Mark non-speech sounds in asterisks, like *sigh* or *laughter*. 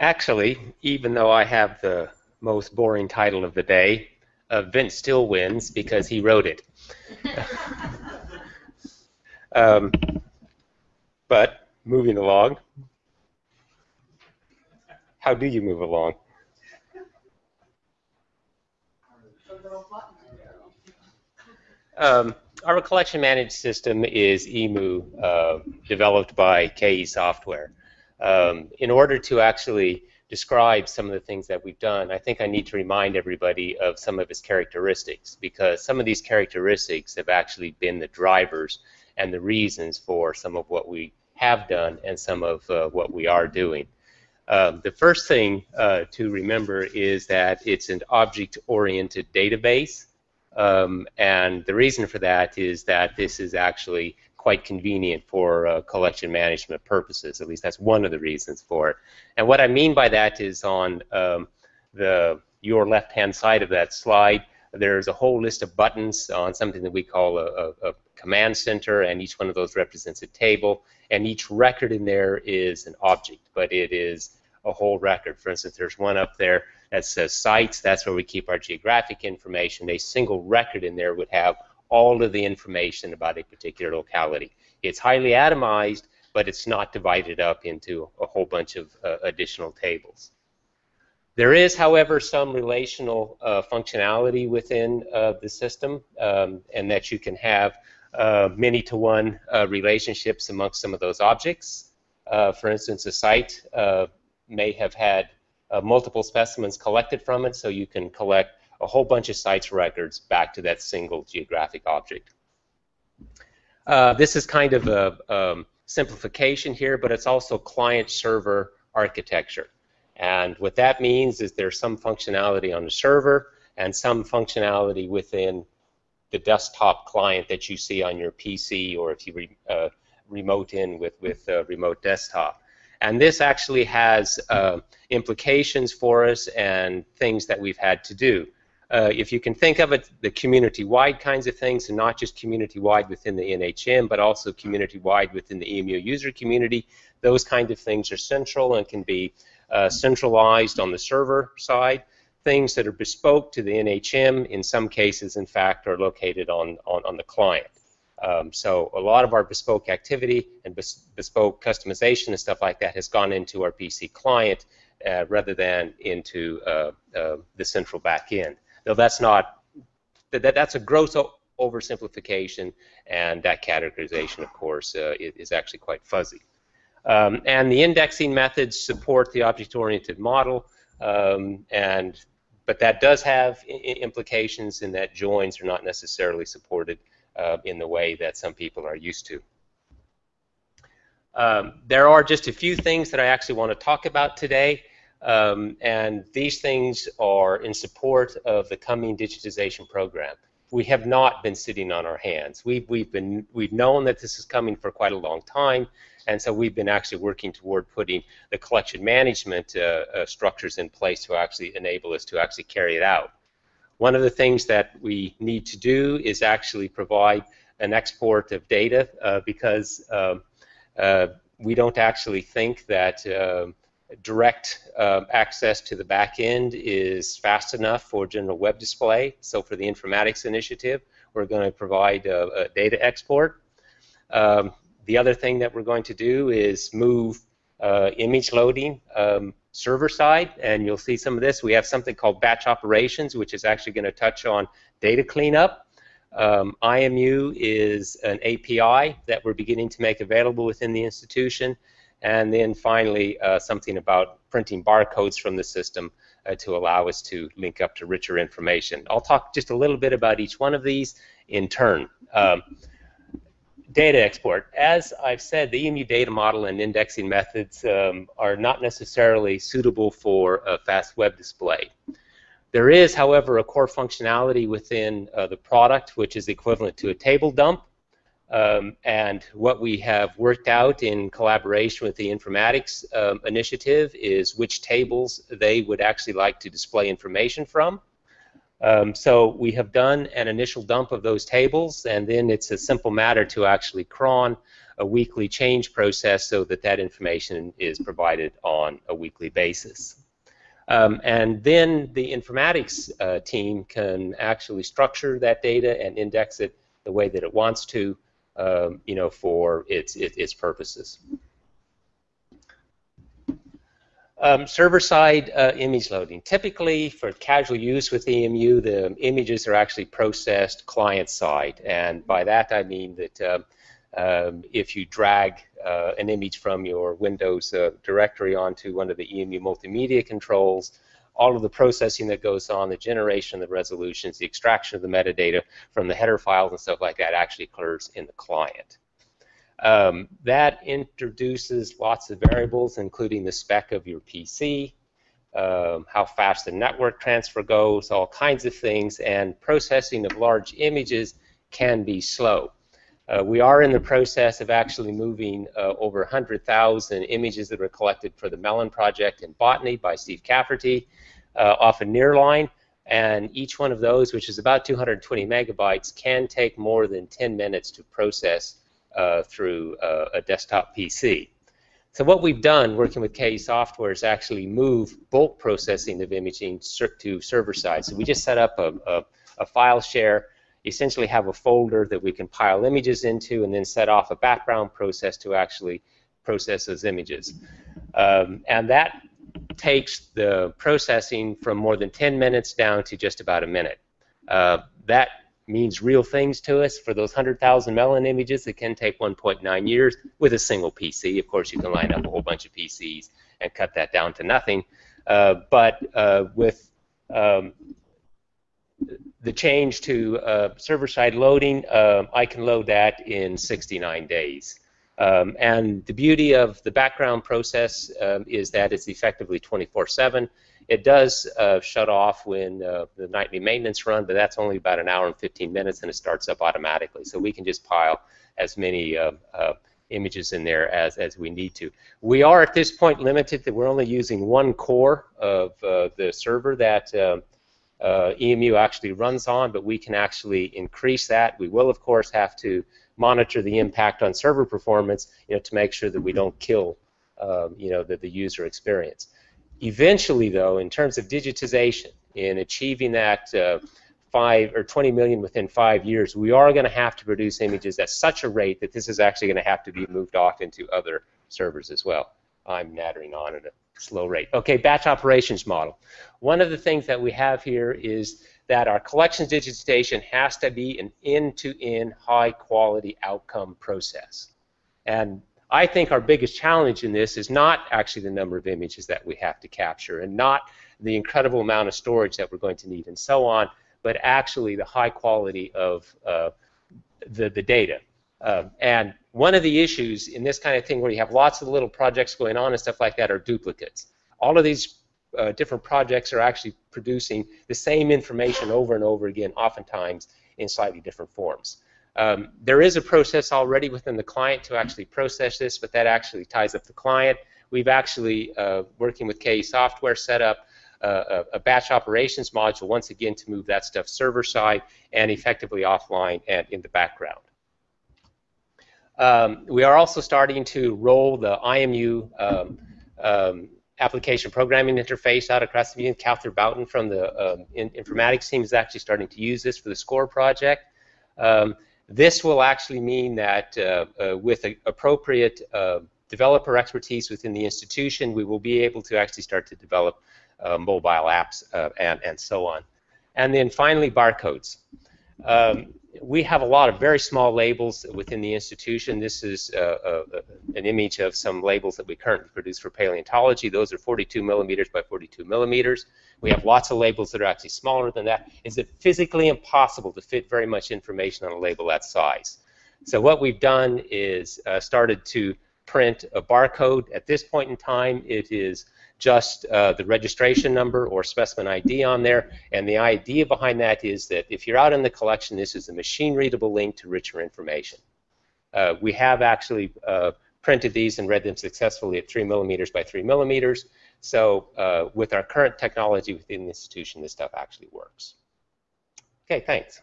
Actually, even though I have the most boring title of the day, uh, Vince still wins because he wrote it. *laughs* um, but moving along, how do you move along? Um, our collection management system is EMU, uh, developed by KE Software. Um, in order to actually describe some of the things that we've done, I think I need to remind everybody of some of its characteristics because some of these characteristics have actually been the drivers and the reasons for some of what we have done and some of uh, what we are doing. Um, the first thing uh, to remember is that it's an object-oriented database, um, and the reason for that is that this is actually quite convenient for uh, collection management purposes. At least that's one of the reasons for it. And what I mean by that is on um, the your left-hand side of that slide, there's a whole list of buttons on something that we call a, a, a command center, and each one of those represents a table, and each record in there is an object, but it is a whole record. For instance, there's one up there that says sites. That's where we keep our geographic information. A single record in there would have all of the information about a particular locality. It's highly atomized, but it's not divided up into a whole bunch of uh, additional tables. There is, however, some relational uh, functionality within uh, the system, um, and that you can have uh, many-to-one uh, relationships amongst some of those objects. Uh, for instance, a site may have had multiple specimens collected from it, so you can collect a whole bunch of sites records back to that single geographic object. Uh, this is kind of a um, simplification here, but it's also client-server architecture. And what that means is there's some functionality on the server and some functionality within the desktop client that you see on your PC or if you re, uh, remote in with, with remote desktop. And this actually has uh, implications for us and things that we've had to do. Uh, if you can think of it, the community-wide kinds of things, and not just community-wide within the NHM, but also community-wide within the EMU user community, those kind of things are central and can be uh, centralized on the server side. Things that are bespoke to the NHM, in some cases, in fact, are located on, on, on the client. Um, so a lot of our bespoke activity and bes bespoke customization and stuff like that has gone into our PC client uh, rather than into uh, uh, the central backend. Though that's not that, that that's a gross oversimplification, and that categorization, of course, uh, is, actually quite fuzzy. Um, and the indexing methods support the object-oriented model, um, and but that does have implications in that joins are not necessarily supported uh, in the way that some people are used to. Um, there are just a few things that I actually want to talk about today, um, and these things are in support of the coming digitization program. We have not been sitting on our hands. We've, we've, been, we've known that this is coming for quite a long time, and so we've been actually working toward putting the collection management uh, uh, structures in place to actually enable us to actually carry it out. One of the things that we need to do is actually provide an export of data uh, because um, uh, we don't actually think that uh, direct uh, access to the back end is fast enough for general web display. So for the informatics initiative, we're going to provide a, a data export. Um, the other thing that we're going to do is move uh, image loading um, server side, and you'll see some of this. We have something called batch operations, which is actually going to touch on data cleanup. Um, IMU is an API that we're beginning to make available within the institution. And then finally, uh, something about printing barcodes from the system uh, to allow us to link up to richer information. I'll talk just a little bit about each one of these in turn. Um, data export. As I've said, the EMU data model and indexing methods um, are not necessarily suitable for a fast web display. There is, however, a core functionality within uh, the product which is equivalent to a table dump. Um, and what we have worked out in collaboration with the informatics um, initiative is which tables they would actually like to display information from. Um, so we have done an initial dump of those tables, and then it's a simple matter to actually cron a weekly change process so that that information is provided on a weekly basis. Um, and then the informatics uh, team can actually structure that data and index it the way that it wants to, um, you know, for its, its, its purposes. Um, Server-side uh, image loading. Typically, for casual use with EMU, the images are actually processed client-side, and by that I mean that uh, um, if you drag uh, an image from your Windows uh, directory onto one of the EMU multimedia controls, all of the processing that goes on, the generation of the resolutions, the extraction of the metadata from the header files and stuff like that actually occurs in the client. Um, that introduces lots of variables, including the spec of your PC, um, how fast the network transfer goes, all kinds of things, and processing of large images can be slow. Uh, we are in the process of actually moving uh, over 100,000 images that were collected for the Mellon project in botany by Steve Cafferty uh, off a Nearline, and each one of those, which is about 220 megabytes, can take more than 10 minutes to process uh, through uh, a desktop PC. So what we've done working with KE Software is actually move bulk processing of imaging to server side. So we just set up a, a, a, file share, essentially have a folder that we can pile images into and then set off a background process to actually process those images. Um, and that takes the processing from more than 10 minutes down to just about a minute. Uh, that means real things to us. For those 100,000 Mellon images, it can take 1.9 years with a single PC. Of course, you can line up a whole bunch of PCs and cut that down to nothing. Uh, but uh, with um, the change to uh, server-side loading, um, I can load that in 69 days. Um, and the beauty of the background process um, is that it's effectively 24-7. It does uh, shut off when uh, the nightly maintenance run, but that's only about an hour and 15 minutes, and it starts up automatically. So we can just pile as many uh, uh, images in there as, as we need to. We are at this point limited that we're only using one core of uh, the server that um, uh, EMU actually runs on, but we can actually increase that. We will, of course, have to monitor the impact on server performance, you know, to make sure that we don't kill, um, you know, the, the user experience. Eventually, though, in terms of digitization, in achieving that uh, five or 20 million within five years, we are going to have to produce images at such a rate that this is actually going to have to be moved off into other servers as well. I'm nattering on a slow rate. Okay, batch operations model. One of the things that we have here is that our collections digitization has to be an end-to-end high-quality outcome process. And I think our biggest challenge in this is not actually the number of images that we have to capture and not the incredible amount of storage that we're going to need and so on, but actually the high quality of uh, the, the data. Um, and one of the issues in this kind of thing where you have lots of little projects going on and stuff like that are duplicates. All of these uh, different projects are actually producing the same information over and over again, oftentimes in slightly different forms. Um, there is a process already within the client to actually process this, but that actually ties up the client. We've actually, uh, working with KE Software, set up uh, a, a, batch operations module once again to move that stuff server side and effectively offline and in the background. Um, we are also starting to roll the IMU um, um, application programming interface out across the union. Cather Boughton from the um, in informatics team is actually starting to use this for the SCORE project. Um, this will actually mean that uh, uh, with appropriate uh, developer expertise within the institution, we will be able to actually start to develop uh, mobile apps uh, and, and so on. And then finally, barcodes. Um, we have a lot of very small labels within the institution. This is uh, uh, an image of some labels that we currently produce for paleontology. Those are 42 millimeters by 42 millimeters. We have lots of labels that are actually smaller than that. Is it physically impossible to fit very much information on a label that size? So what we've done is uh, started to print a barcode. At this point in time, it is just uh, the registration number or specimen ID on there. And the idea behind that is that if you're out in the collection, this is a machine-readable link to richer information. Uh, we have actually uh, printed these and read them successfully at 3 millimeters by 3 millimeters. So uh, with our current technology within the institution, this stuff actually works. Okay, thanks.